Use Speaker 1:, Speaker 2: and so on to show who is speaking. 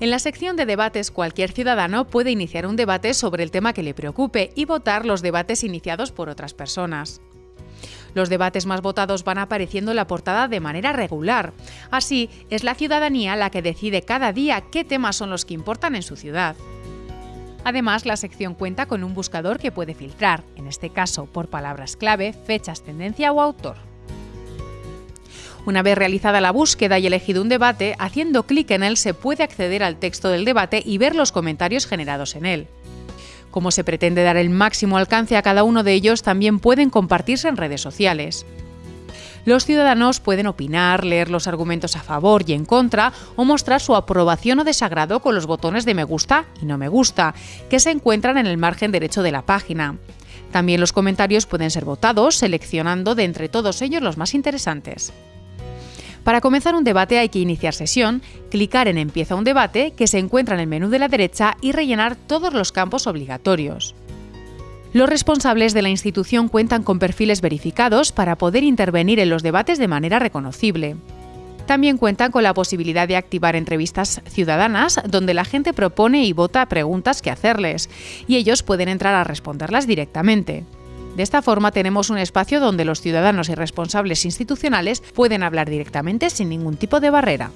Speaker 1: En la sección de debates, cualquier ciudadano puede iniciar un debate sobre el tema que le preocupe y votar los debates iniciados por otras personas. Los debates más votados van apareciendo en la portada de manera regular. Así, es la ciudadanía la que decide cada día qué temas son los que importan en su ciudad. Además, la sección cuenta con un buscador que puede filtrar, en este caso por palabras clave, fechas, tendencia o autor. Una vez realizada la búsqueda y elegido un debate, haciendo clic en él se puede acceder al texto del debate y ver los comentarios generados en él. Como se pretende dar el máximo alcance a cada uno de ellos, también pueden compartirse en redes sociales. Los ciudadanos pueden opinar, leer los argumentos a favor y en contra o mostrar su aprobación o desagrado con los botones de me gusta y no me gusta, que se encuentran en el margen derecho de la página. También los comentarios pueden ser votados, seleccionando de entre todos ellos los más interesantes. Para comenzar un debate hay que iniciar sesión, clicar en Empieza un debate, que se encuentra en el menú de la derecha, y rellenar todos los campos obligatorios. Los responsables de la institución cuentan con perfiles verificados para poder intervenir en los debates de manera reconocible. También cuentan con la posibilidad de activar entrevistas ciudadanas donde la gente propone y vota preguntas que hacerles, y ellos pueden entrar a responderlas directamente. De esta forma tenemos un espacio donde los ciudadanos y responsables institucionales pueden hablar directamente sin ningún tipo de barrera.